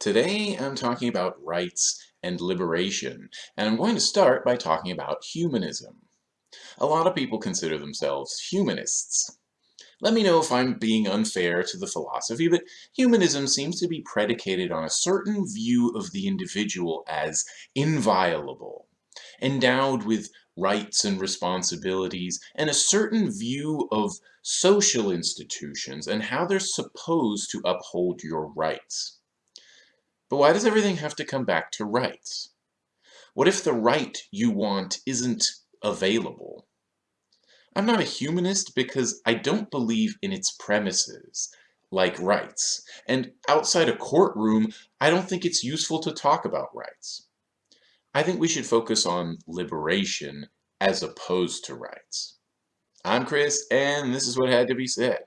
Today I'm talking about rights and liberation, and I'm going to start by talking about humanism. A lot of people consider themselves humanists. Let me know if I'm being unfair to the philosophy, but humanism seems to be predicated on a certain view of the individual as inviolable, endowed with rights and responsibilities, and a certain view of social institutions and how they're supposed to uphold your rights. But why does everything have to come back to rights? What if the right you want isn't available? I'm not a humanist because I don't believe in its premises, like rights, and outside a courtroom, I don't think it's useful to talk about rights. I think we should focus on liberation as opposed to rights. I'm Chris, and this is what had to be said.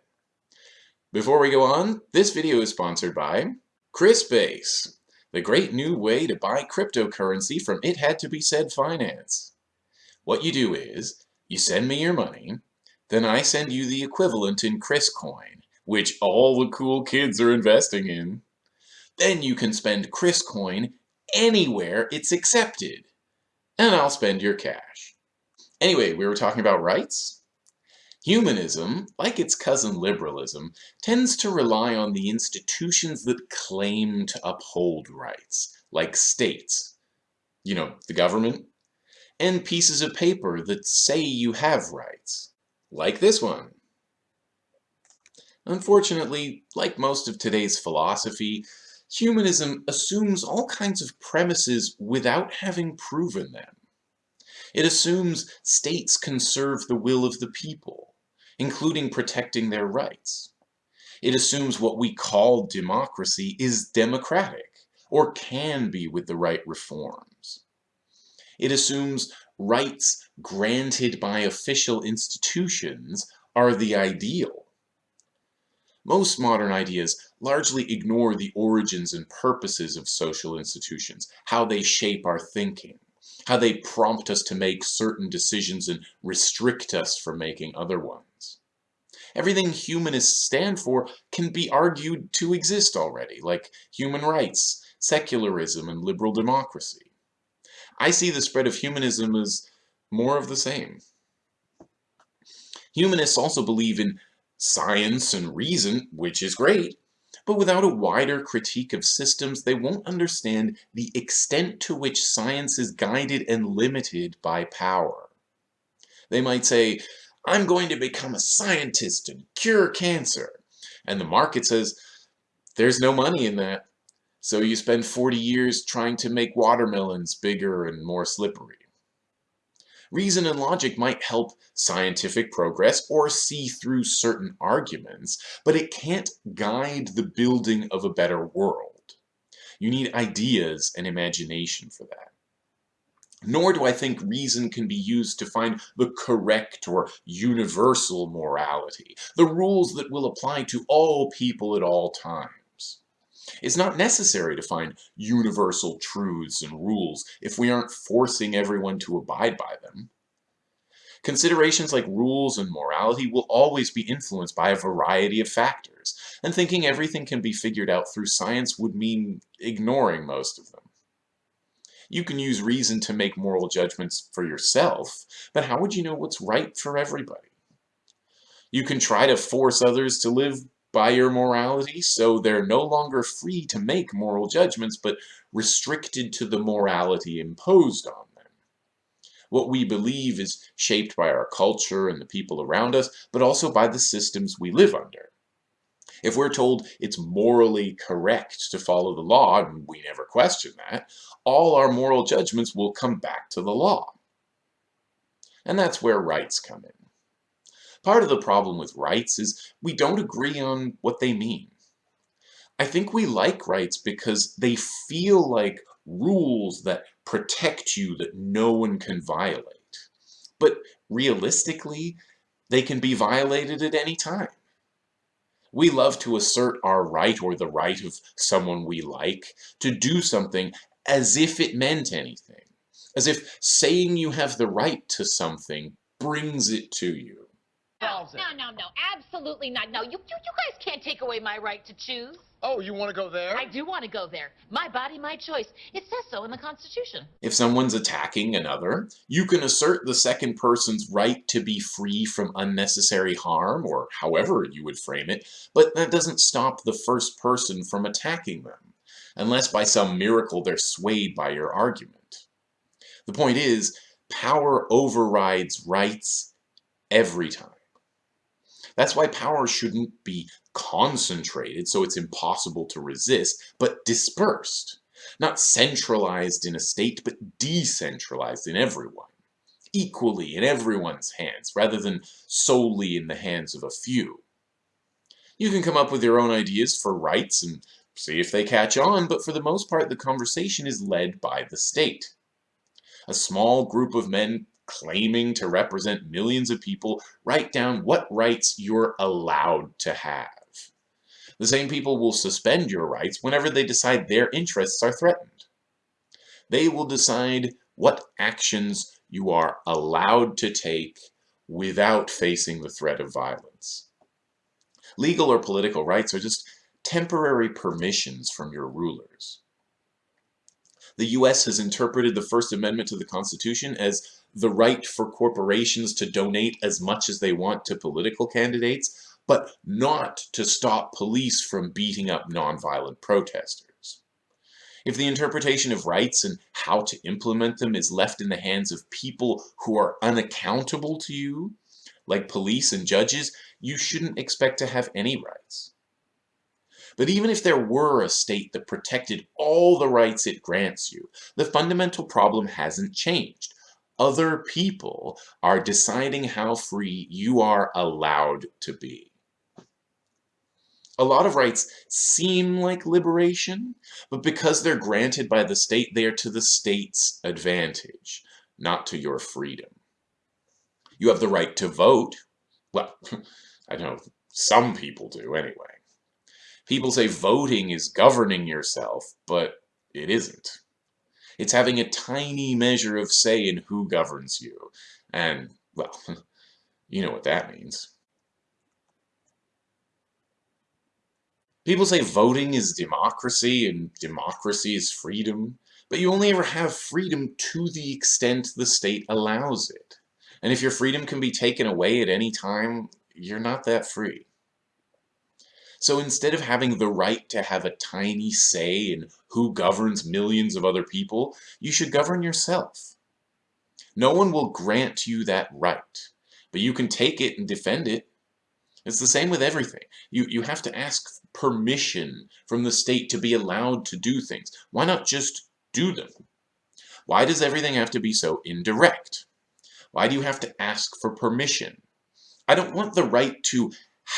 Before we go on, this video is sponsored by ChrisBase, the great new way to buy cryptocurrency from It Had To Be Said Finance. What you do is, you send me your money, then I send you the equivalent in ChrisCoin, which all the cool kids are investing in. Then you can spend ChrisCoin anywhere it's accepted, and I'll spend your cash. Anyway, we were talking about rights? Humanism, like its cousin liberalism, tends to rely on the institutions that claim to uphold rights, like states, you know, the government, and pieces of paper that say you have rights, like this one. Unfortunately, like most of today's philosophy, humanism assumes all kinds of premises without having proven them. It assumes states can serve the will of the people, including protecting their rights. It assumes what we call democracy is democratic, or can be with the right reforms. It assumes rights granted by official institutions are the ideal. Most modern ideas largely ignore the origins and purposes of social institutions, how they shape our thinking, how they prompt us to make certain decisions and restrict us from making other ones. Everything humanists stand for can be argued to exist already, like human rights, secularism, and liberal democracy. I see the spread of humanism as more of the same. Humanists also believe in science and reason, which is great, but without a wider critique of systems, they won't understand the extent to which science is guided and limited by power. They might say, I'm going to become a scientist and cure cancer. And the market says, there's no money in that. So you spend 40 years trying to make watermelons bigger and more slippery. Reason and logic might help scientific progress or see through certain arguments, but it can't guide the building of a better world. You need ideas and imagination for that. Nor do I think reason can be used to find the correct or universal morality, the rules that will apply to all people at all times. It's not necessary to find universal truths and rules if we aren't forcing everyone to abide by them. Considerations like rules and morality will always be influenced by a variety of factors, and thinking everything can be figured out through science would mean ignoring most of them. You can use reason to make moral judgments for yourself, but how would you know what's right for everybody? You can try to force others to live by your morality, so they're no longer free to make moral judgments, but restricted to the morality imposed on them. What we believe is shaped by our culture and the people around us, but also by the systems we live under. If we're told it's morally correct to follow the law, and we never question that, all our moral judgments will come back to the law. And that's where rights come in. Part of the problem with rights is we don't agree on what they mean. I think we like rights because they feel like rules that protect you that no one can violate. But realistically, they can be violated at any time. We love to assert our right or the right of someone we like to do something as if it meant anything. As if saying you have the right to something brings it to you. No, no, no, no, absolutely not. No, you, you, you guys can't take away my right to choose. Oh, you want to go there? I do want to go there. My body, my choice. It says so in the Constitution. If someone's attacking another, you can assert the second person's right to be free from unnecessary harm, or however you would frame it, but that doesn't stop the first person from attacking them, unless by some miracle they're swayed by your argument. The point is, power overrides rights every time. That's why power shouldn't be concentrated so it's impossible to resist, but dispersed. Not centralized in a state, but decentralized in everyone. Equally in everyone's hands, rather than solely in the hands of a few. You can come up with your own ideas for rights and see if they catch on, but for the most part the conversation is led by the state. A small group of men claiming to represent millions of people write down what rights you're allowed to have. The same people will suspend your rights whenever they decide their interests are threatened. They will decide what actions you are allowed to take without facing the threat of violence. Legal or political rights are just temporary permissions from your rulers. The U.S. has interpreted the First Amendment to the Constitution as the right for corporations to donate as much as they want to political candidates, but not to stop police from beating up nonviolent protesters. If the interpretation of rights and how to implement them is left in the hands of people who are unaccountable to you, like police and judges, you shouldn't expect to have any rights. But even if there were a state that protected all the rights it grants you, the fundamental problem hasn't changed. Other people are deciding how free you are allowed to be. A lot of rights seem like liberation, but because they're granted by the state, they are to the state's advantage, not to your freedom. You have the right to vote. Well, I know some people do anyway. People say voting is governing yourself, but it isn't. It's having a tiny measure of say in who governs you. And, well, you know what that means. People say voting is democracy and democracy is freedom, but you only ever have freedom to the extent the state allows it. And if your freedom can be taken away at any time, you're not that free. So instead of having the right to have a tiny say in who governs millions of other people, you should govern yourself. No one will grant you that right, but you can take it and defend it. It's the same with everything. You, you have to ask permission from the state to be allowed to do things. Why not just do them? Why does everything have to be so indirect? Why do you have to ask for permission? I don't want the right to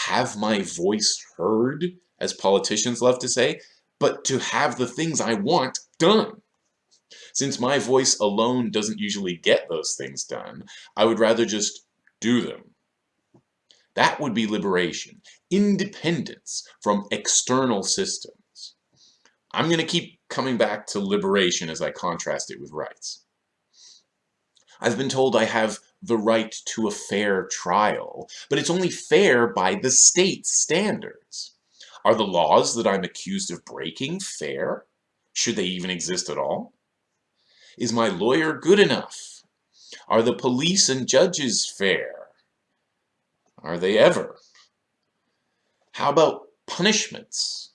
have my voice heard, as politicians love to say, but to have the things I want done. Since my voice alone doesn't usually get those things done, I would rather just do them. That would be liberation, independence from external systems. I'm going to keep coming back to liberation as I contrast it with rights. I've been told I have the right to a fair trial, but it's only fair by the state's standards. Are the laws that I'm accused of breaking fair? Should they even exist at all? Is my lawyer good enough? Are the police and judges fair? Are they ever? How about punishments?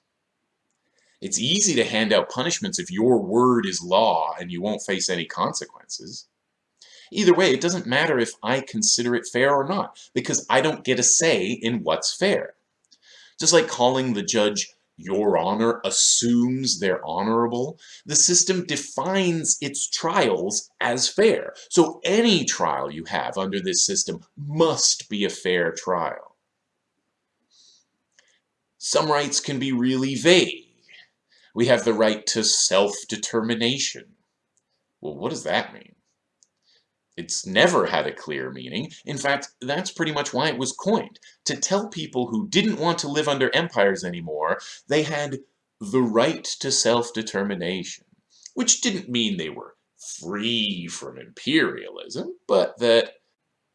It's easy to hand out punishments if your word is law and you won't face any consequences. Either way, it doesn't matter if I consider it fair or not, because I don't get a say in what's fair. Just like calling the judge your honor assumes they're honorable, the system defines its trials as fair. So any trial you have under this system must be a fair trial. Some rights can be really vague. We have the right to self-determination. Well, what does that mean? It's never had a clear meaning. In fact, that's pretty much why it was coined. To tell people who didn't want to live under empires anymore, they had the right to self-determination. Which didn't mean they were free from imperialism, but that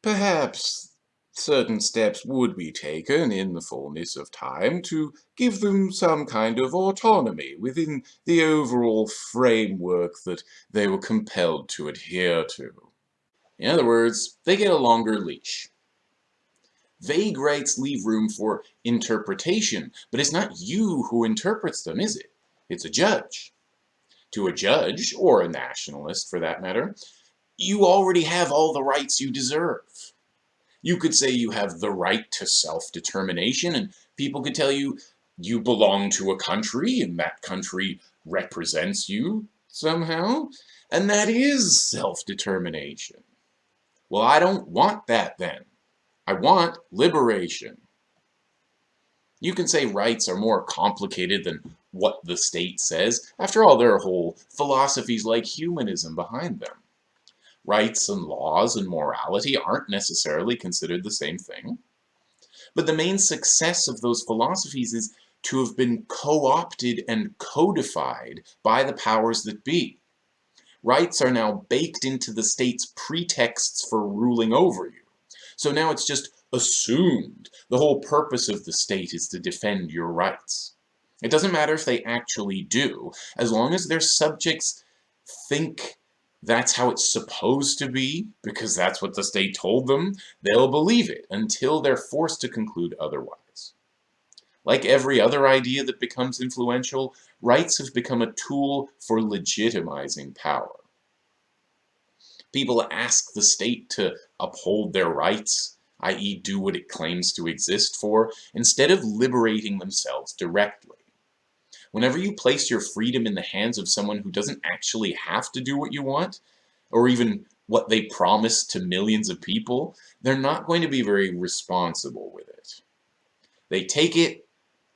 perhaps certain steps would be taken in the fullness of time to give them some kind of autonomy within the overall framework that they were compelled to adhere to. In other words, they get a longer leash. Vague rights leave room for interpretation, but it's not you who interprets them, is it? It's a judge. To a judge, or a nationalist for that matter, you already have all the rights you deserve. You could say you have the right to self-determination, and people could tell you you belong to a country, and that country represents you somehow, and that is self-determination. Well, I don't want that then. I want liberation. You can say rights are more complicated than what the state says. After all, there are whole philosophies like humanism behind them. Rights and laws and morality aren't necessarily considered the same thing. But the main success of those philosophies is to have been co-opted and codified by the powers that be. Rights are now baked into the state's pretexts for ruling over you. So now it's just assumed the whole purpose of the state is to defend your rights. It doesn't matter if they actually do, as long as their subjects think that's how it's supposed to be, because that's what the state told them, they'll believe it until they're forced to conclude otherwise. Like every other idea that becomes influential, rights have become a tool for legitimizing power. People ask the state to uphold their rights, i.e. do what it claims to exist for, instead of liberating themselves directly. Whenever you place your freedom in the hands of someone who doesn't actually have to do what you want, or even what they promise to millions of people, they're not going to be very responsible with it. They take it,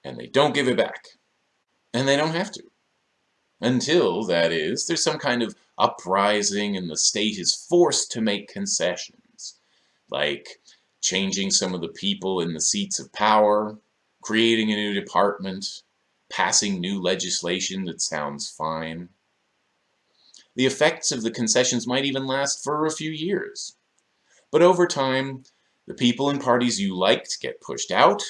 and they don't give it back. And they don't have to. Until, that is, there's some kind of uprising and the state is forced to make concessions, like changing some of the people in the seats of power, creating a new department, passing new legislation that sounds fine. The effects of the concessions might even last for a few years. But over time, the people and parties you liked get pushed out,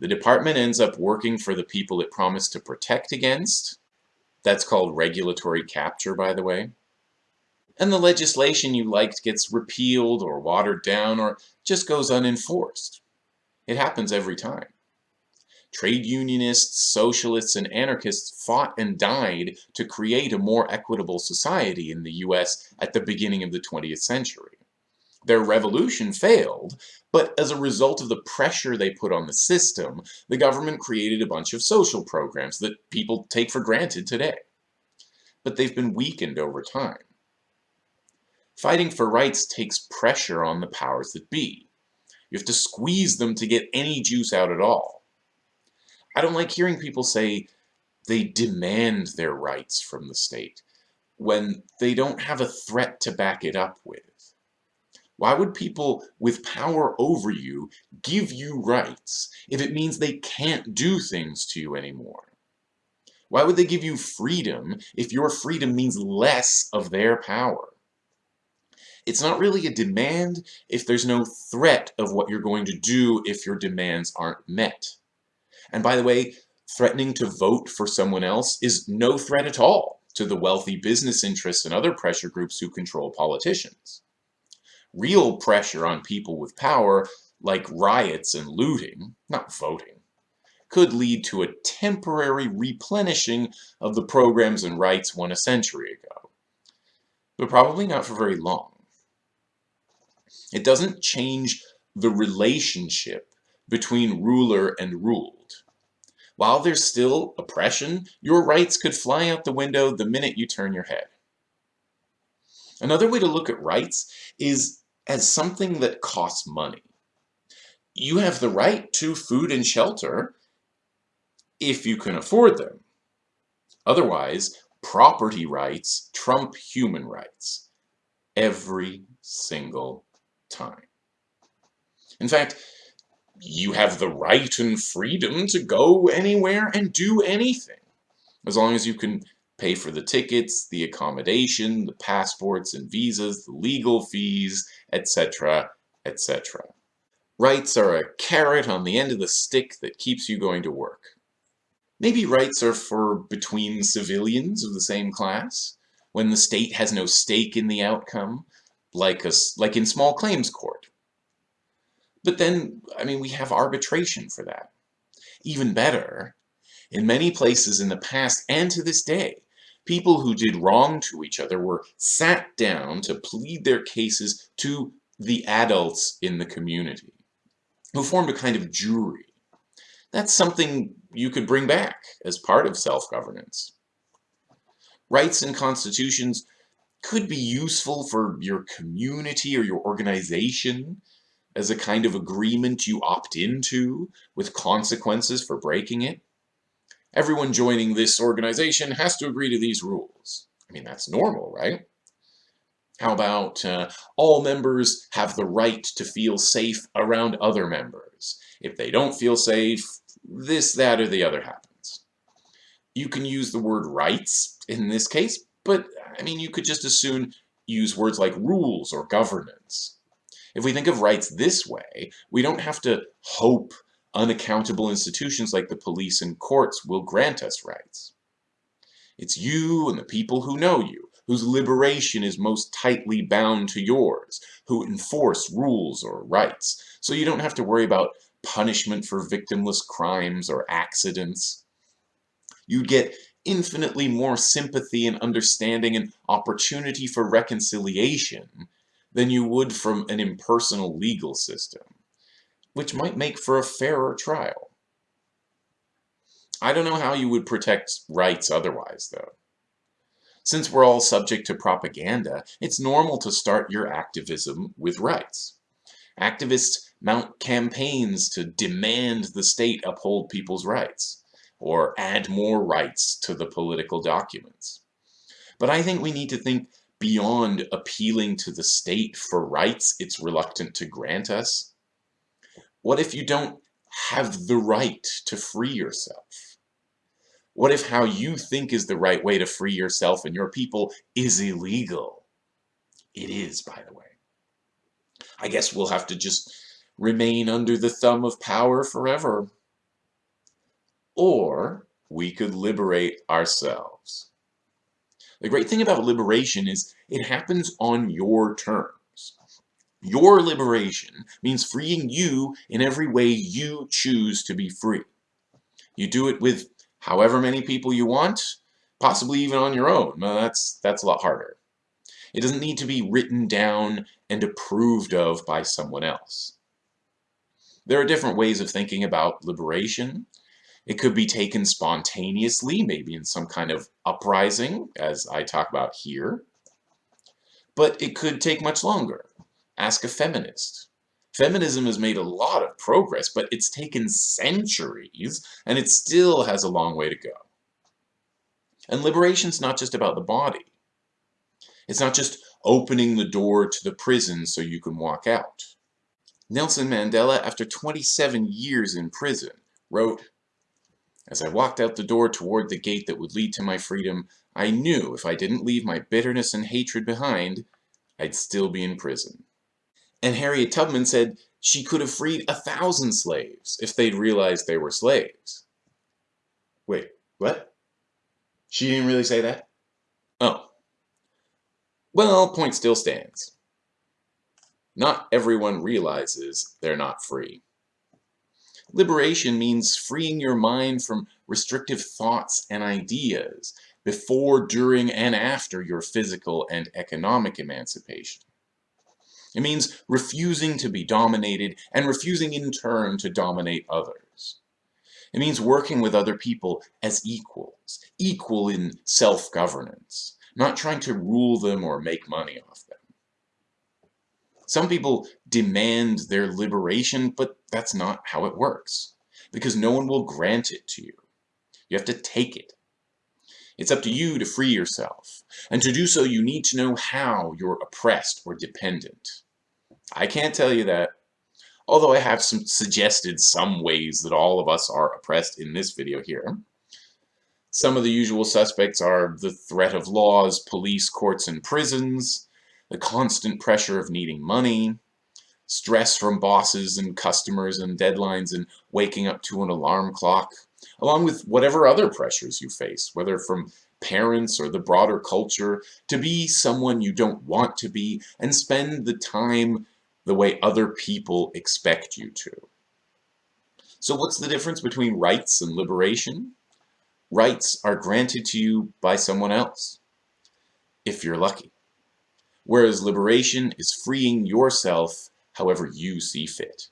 the department ends up working for the people it promised to protect against. That's called regulatory capture, by the way. And the legislation you liked gets repealed or watered down or just goes unenforced. It happens every time. Trade unionists, socialists, and anarchists fought and died to create a more equitable society in the US at the beginning of the 20th century. Their revolution failed, but as a result of the pressure they put on the system, the government created a bunch of social programs that people take for granted today. But they've been weakened over time. Fighting for rights takes pressure on the powers that be. You have to squeeze them to get any juice out at all. I don't like hearing people say they demand their rights from the state when they don't have a threat to back it up with. Why would people with power over you give you rights if it means they can't do things to you anymore? Why would they give you freedom if your freedom means less of their power? It's not really a demand if there's no threat of what you're going to do if your demands aren't met. And by the way, threatening to vote for someone else is no threat at all to the wealthy business interests and other pressure groups who control politicians. Real pressure on people with power, like riots and looting, not voting, could lead to a temporary replenishing of the programs and rights won a century ago. But probably not for very long. It doesn't change the relationship between ruler and ruled. While there's still oppression, your rights could fly out the window the minute you turn your head. Another way to look at rights is as something that costs money. You have the right to food and shelter if you can afford them. Otherwise, property rights trump human rights every single time. In fact, you have the right and freedom to go anywhere and do anything. As long as you can pay for the tickets, the accommodation, the passports and visas, the legal fees, etc., etc. Rights are a carrot on the end of the stick that keeps you going to work. Maybe rights are for between civilians of the same class, when the state has no stake in the outcome, like, a, like in small claims court. But then, I mean, we have arbitration for that. Even better, in many places in the past and to this day, people who did wrong to each other were sat down to plead their cases to the adults in the community, who formed a kind of jury. That's something you could bring back as part of self-governance. Rights and constitutions could be useful for your community or your organization as a kind of agreement you opt into with consequences for breaking it. Everyone joining this organization has to agree to these rules. I mean, that's normal, right? How about uh, all members have the right to feel safe around other members? If they don't feel safe, this, that, or the other happens. You can use the word rights in this case, but I mean, you could just as soon use words like rules or governance. If we think of rights this way, we don't have to hope unaccountable institutions like the police and courts will grant us rights. It's you and the people who know you, whose liberation is most tightly bound to yours, who enforce rules or rights, so you don't have to worry about punishment for victimless crimes or accidents. You'd get infinitely more sympathy and understanding and opportunity for reconciliation than you would from an impersonal legal system, which might make for a fairer trial. I don't know how you would protect rights otherwise, though. Since we're all subject to propaganda, it's normal to start your activism with rights. Activists mount campaigns to demand the state uphold people's rights, or add more rights to the political documents. But I think we need to think beyond appealing to the state for rights it's reluctant to grant us? What if you don't have the right to free yourself? What if how you think is the right way to free yourself and your people is illegal? It is, by the way. I guess we'll have to just remain under the thumb of power forever. Or we could liberate ourselves. The great thing about liberation is it happens on your terms. Your liberation means freeing you in every way you choose to be free. You do it with however many people you want, possibly even on your own. That's, that's a lot harder. It doesn't need to be written down and approved of by someone else. There are different ways of thinking about liberation, it could be taken spontaneously, maybe in some kind of uprising, as I talk about here. But it could take much longer. Ask a feminist. Feminism has made a lot of progress, but it's taken centuries, and it still has a long way to go. And liberation's not just about the body. It's not just opening the door to the prison so you can walk out. Nelson Mandela, after 27 years in prison, wrote, as I walked out the door toward the gate that would lead to my freedom, I knew if I didn't leave my bitterness and hatred behind, I'd still be in prison. And Harriet Tubman said she could have freed a thousand slaves if they'd realized they were slaves. Wait, what? She didn't really say that? Oh. Well, point still stands. Not everyone realizes they're not free. Liberation means freeing your mind from restrictive thoughts and ideas before, during, and after your physical and economic emancipation. It means refusing to be dominated and refusing in turn to dominate others. It means working with other people as equals, equal in self-governance, not trying to rule them or make money off them. Some people demand their liberation, but that's not how it works. Because no one will grant it to you. You have to take it. It's up to you to free yourself. And to do so, you need to know how you're oppressed or dependent. I can't tell you that. Although I have some suggested some ways that all of us are oppressed in this video here. Some of the usual suspects are the threat of laws, police, courts, and prisons, the constant pressure of needing money, stress from bosses and customers and deadlines and waking up to an alarm clock, along with whatever other pressures you face, whether from parents or the broader culture, to be someone you don't want to be and spend the time the way other people expect you to. So what's the difference between rights and liberation? Rights are granted to you by someone else, if you're lucky. Whereas liberation is freeing yourself however you see fit.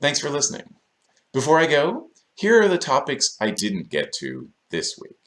Thanks for listening. Before I go, here are the topics I didn't get to this week.